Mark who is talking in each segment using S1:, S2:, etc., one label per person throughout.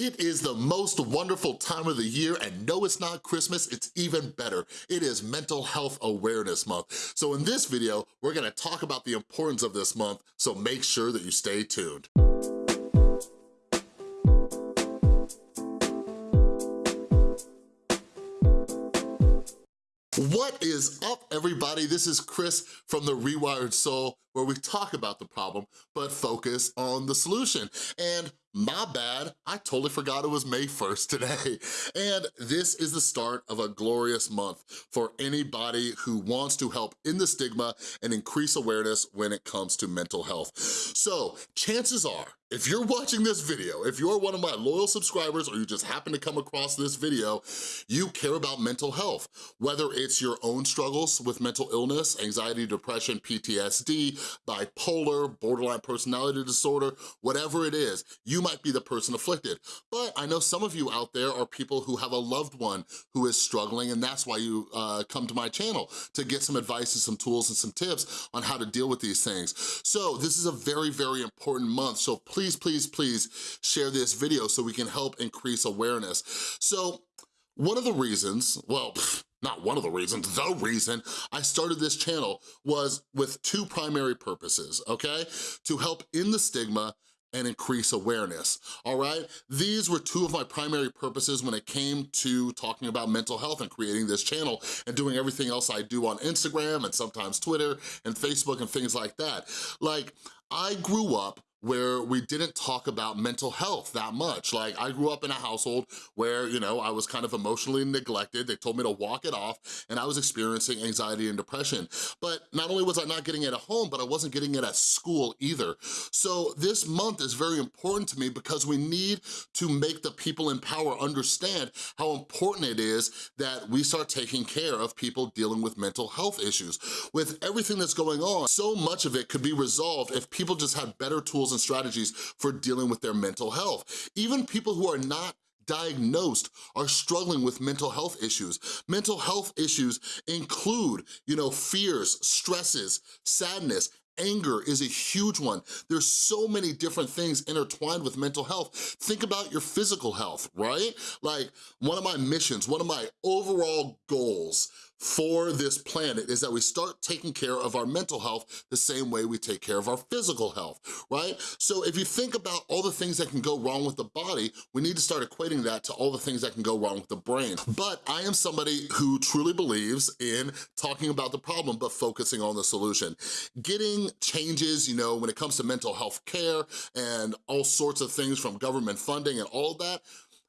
S1: It is the most wonderful time of the year and no, it's not Christmas, it's even better. It is Mental Health Awareness Month. So in this video, we're gonna talk about the importance of this month, so make sure that you stay tuned. What is up, everybody? This is Chris from The Rewired Soul, where we talk about the problem, but focus on the solution. And my bad, I totally forgot it was May 1st today. And this is the start of a glorious month for anybody who wants to help in the stigma and increase awareness when it comes to mental health. So chances are, if you're watching this video, if you're one of my loyal subscribers or you just happen to come across this video, you care about mental health. Whether it's your own struggles with mental illness, anxiety, depression, PTSD, bipolar, borderline personality disorder, whatever it is, you might be the person afflicted. But I know some of you out there are people who have a loved one who is struggling and that's why you uh, come to my channel, to get some advice and some tools and some tips on how to deal with these things. So this is a very, very important month, so please please, please, please share this video so we can help increase awareness. So one of the reasons, well, not one of the reasons, the reason I started this channel was with two primary purposes, okay? To help in the stigma and increase awareness, all right? These were two of my primary purposes when it came to talking about mental health and creating this channel and doing everything else I do on Instagram and sometimes Twitter and Facebook and things like that. Like, I grew up where we didn't talk about mental health that much. Like I grew up in a household where, you know, I was kind of emotionally neglected. They told me to walk it off and I was experiencing anxiety and depression. But not only was I not getting it at home, but I wasn't getting it at school either. So this month is very important to me because we need to make the people in power understand how important it is that we start taking care of people dealing with mental health issues. With everything that's going on, so much of it could be resolved if people just had better tools tools and strategies for dealing with their mental health. Even people who are not diagnosed are struggling with mental health issues. Mental health issues include, you know, fears, stresses, sadness, anger is a huge one. There's so many different things intertwined with mental health. Think about your physical health, right? Like one of my missions, one of my overall goals for this planet is that we start taking care of our mental health the same way we take care of our physical health, right? So if you think about all the things that can go wrong with the body, we need to start equating that to all the things that can go wrong with the brain. But I am somebody who truly believes in talking about the problem but focusing on the solution. Getting changes, you know, when it comes to mental health care and all sorts of things from government funding and all that,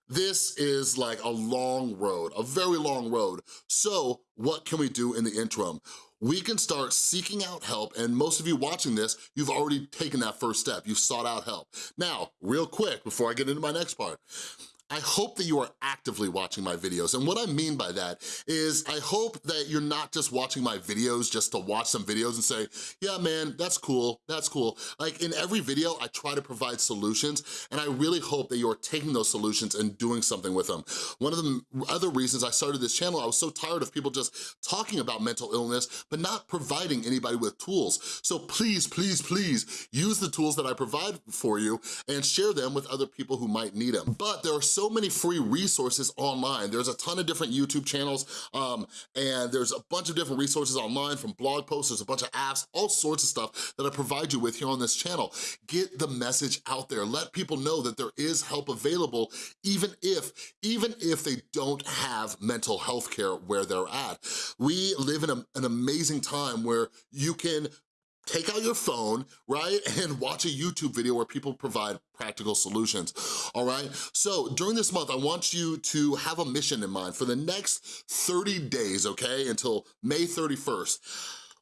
S1: this is like a long road, a very long road. So what can we do in the interim? We can start seeking out help, and most of you watching this, you've already taken that first step. You've sought out help. Now, real quick, before I get into my next part, I hope that you are actively watching my videos. And what I mean by that is I hope that you're not just watching my videos just to watch some videos and say, yeah, man, that's cool, that's cool. Like in every video, I try to provide solutions and I really hope that you're taking those solutions and doing something with them. One of the other reasons I started this channel, I was so tired of people just talking about mental illness, but not providing anybody with tools. So please, please, please use the tools that I provide for you and share them with other people who might need them. But there are so many free resources online. There's a ton of different YouTube channels um, and there's a bunch of different resources online from blog posts, there's a bunch of apps, all sorts of stuff that I provide you with here on this channel. Get the message out there. Let people know that there is help available even if, even if they don't have mental health care where they're at. We live in a, an amazing time where you can take out your phone, right, and watch a YouTube video where people provide practical solutions, all right? So during this month, I want you to have a mission in mind for the next 30 days, okay, until May 31st.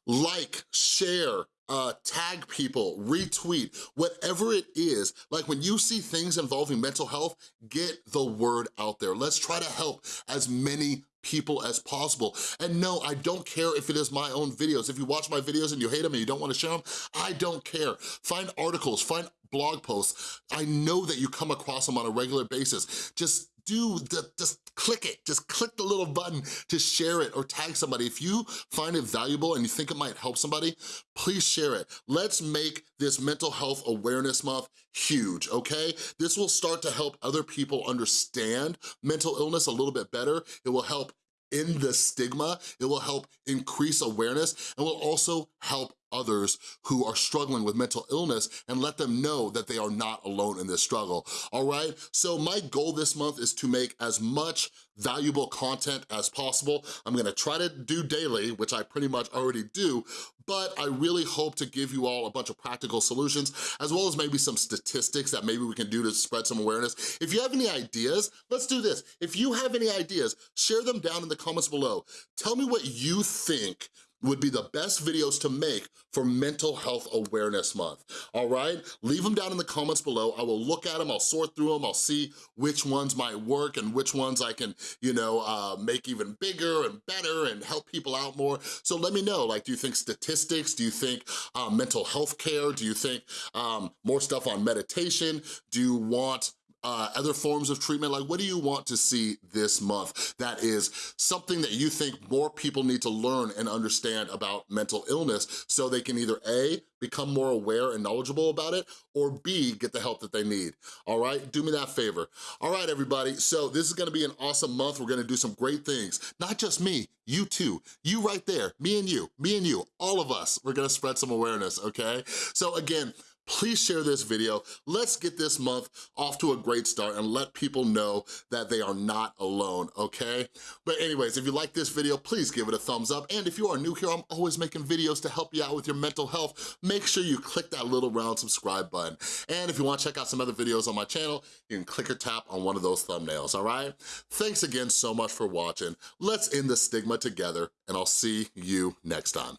S1: Like, share, uh, tag people, retweet, whatever it is. Like when you see things involving mental health, get the word out there. Let's try to help as many people as possible. And no, I don't care if it is my own videos. If you watch my videos and you hate them and you don't wanna share them, I don't care. Find articles, find blog posts. I know that you come across them on a regular basis. Just do, just click it. Just click the little button to share it or tag somebody. If you find it valuable and you think it might help somebody, please share it. Let's make this Mental Health Awareness Month huge, okay? This will start to help other people understand mental illness a little bit better. It will help end the stigma, it will help increase awareness, and will also help others who are struggling with mental illness and let them know that they are not alone in this struggle, all right? So my goal this month is to make as much valuable content as possible. I'm gonna try to do daily, which I pretty much already do, but I really hope to give you all a bunch of practical solutions, as well as maybe some statistics that maybe we can do to spread some awareness. If you have any ideas, let's do this. If you have any ideas, share them down in the comments below. Tell me what you think would be the best videos to make for Mental Health Awareness Month, all right? Leave them down in the comments below. I will look at them, I'll sort through them, I'll see which ones might work and which ones I can, you know, uh, make even bigger and better and help people out more. So let me know, like, do you think statistics? Do you think uh, mental health care? Do you think um, more stuff on meditation? Do you want uh, other forms of treatment? Like, what do you want to see this month that is something that you think more people need to learn and understand about mental illness so they can either A, become more aware and knowledgeable about it, or B, get the help that they need, all right? Do me that favor. All right, everybody, so this is gonna be an awesome month. We're gonna do some great things. Not just me, you too. You right there, me and you, me and you, all of us. We're gonna spread some awareness, okay? So again, please share this video. Let's get this month off to a great start and let people know that they are not alone, okay? But anyways, if you like this video, please give it a thumbs up. And if you are new here, I'm always making videos to help you out with your mental health. Make sure you click that little round subscribe button. And if you wanna check out some other videos on my channel, you can click or tap on one of those thumbnails, all right? Thanks again so much for watching. Let's end the stigma together, and I'll see you next time.